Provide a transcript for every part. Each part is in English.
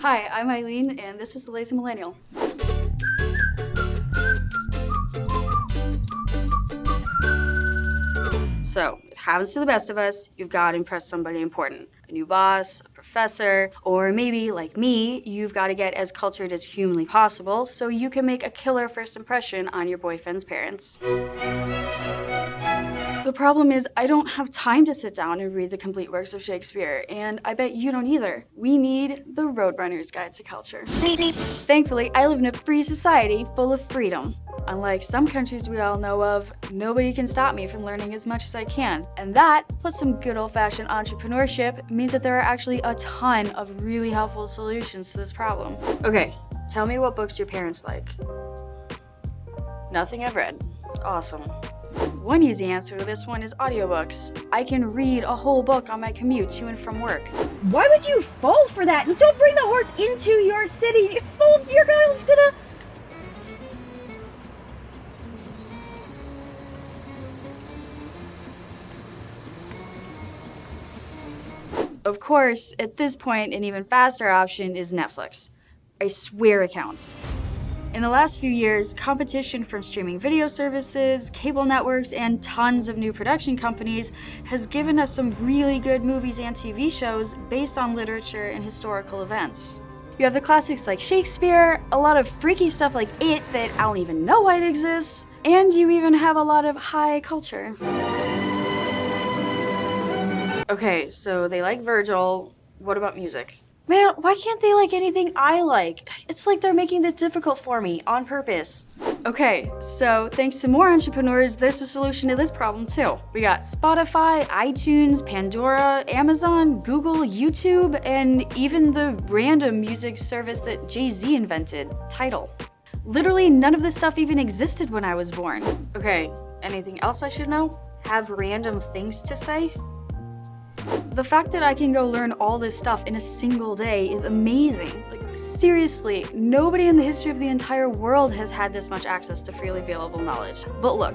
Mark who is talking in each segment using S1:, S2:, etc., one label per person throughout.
S1: Hi, I'm Eileen, and this is the Lazy Millennial. So, it happens to the best of us, you've got to impress somebody important. A new boss, a professor, or maybe, like me, you've got to get as cultured as humanly possible so you can make a killer first impression on your boyfriend's parents. The problem is I don't have time to sit down and read the complete works of Shakespeare, and I bet you don't either. We need the Roadrunner's Guide to Culture. Thankfully, I live in a free society full of freedom. Unlike some countries we all know of, nobody can stop me from learning as much as I can. And that, plus some good old-fashioned entrepreneurship, means that there are actually a ton of really helpful solutions to this problem. Okay, tell me what books your parents like. Nothing I've read. Awesome. One easy answer to this one is audiobooks. I can read a whole book on my commute to and from work.
S2: Why would you fall for that? Don't bring the horse into your city. It's full of your guy's gonna.
S1: Of course, at this point, an even faster option is Netflix. I swear it counts. In the last few years, competition from streaming video services, cable networks, and tons of new production companies has given us some really good movies and TV shows based on literature and historical events. You have the classics like Shakespeare, a lot of freaky stuff like It that I don't even know why it exists, and you even have a lot of high culture. Okay, so they like Virgil. What about music?
S2: Man, why can't they like anything I like? It's like they're making this difficult for me on purpose.
S1: Okay, so thanks to more entrepreneurs, there's a solution to this problem too. We got Spotify, iTunes, Pandora, Amazon, Google, YouTube, and even the random music service that Jay-Z invented, Tidal. Literally none of this stuff even existed when I was born. Okay, anything else I should know? Have random things to say? The fact that I can go learn all this stuff in a single day is amazing. Like, seriously, nobody in the history of the entire world has had this much access to freely available knowledge. But look,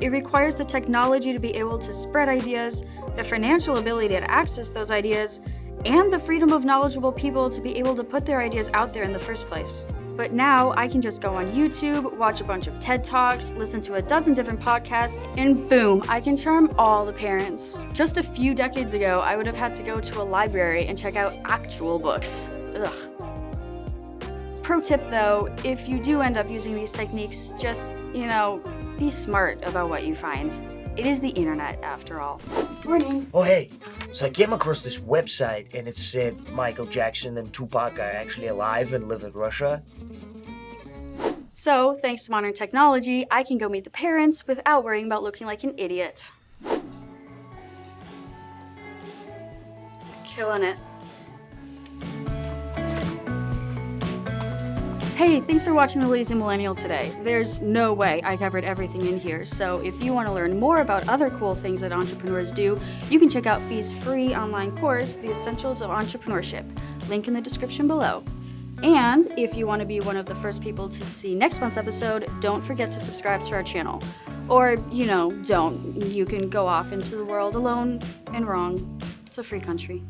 S1: it requires the technology to be able to spread ideas, the financial ability to access those ideas, and the freedom of knowledgeable people to be able to put their ideas out there in the first place. But now I can just go on YouTube, watch a bunch of TED Talks, listen to a dozen different podcasts, and boom, I can charm all the parents. Just a few decades ago, I would have had to go to a library and check out actual books. Ugh. Pro tip though, if you do end up using these techniques, just, you know, be smart about what you find. It is the internet, after all. Morning.
S3: Oh, hey. So I came across this website and it said Michael Jackson and Tupac are actually alive and live in Russia.
S1: So, thanks to modern technology, I can go meet the parents without worrying about looking like an idiot. Killing it. Hey, thanks for watching The Lazy Millennial today. There's no way I covered everything in here, so if you want to learn more about other cool things that entrepreneurs do, you can check out Fee's free online course, The Essentials of Entrepreneurship, link in the description below. And if you want to be one of the first people to see next month's episode, don't forget to subscribe to our channel. Or, you know, don't. You can go off into the world alone and wrong. It's a free country.